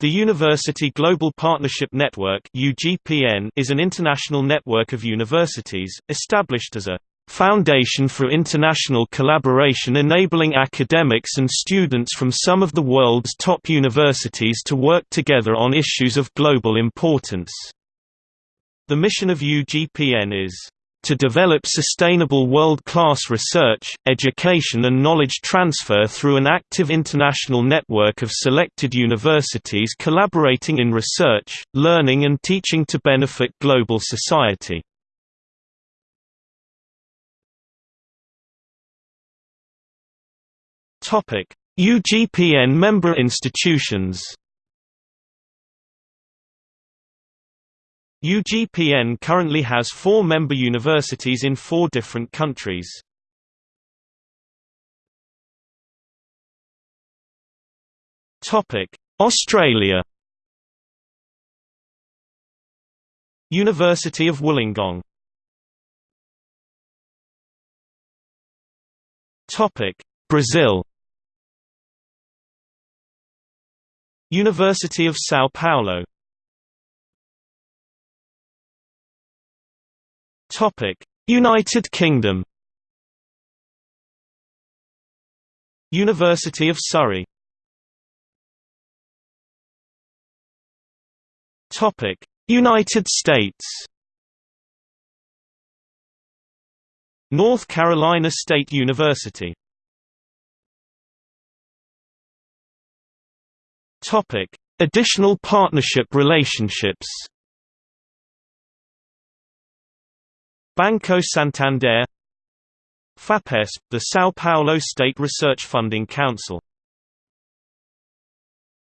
The University Global Partnership Network is an international network of universities, established as a foundation for international collaboration enabling academics and students from some of the world's top universities to work together on issues of global importance. The mission of UGPN is to develop sustainable world-class research, education and knowledge transfer through an active international network of selected universities collaborating in research, learning and teaching to benefit global society. UGPN member institutions UGPN currently has four member universities in four different countries. Australia. University of Wollongong. Brazil. University of São Paulo United Kingdom. University of Surrey. United States. North Carolina State University. Additional partnership relationships. Banco Santander FAPESP, the São Paulo State Research Funding Council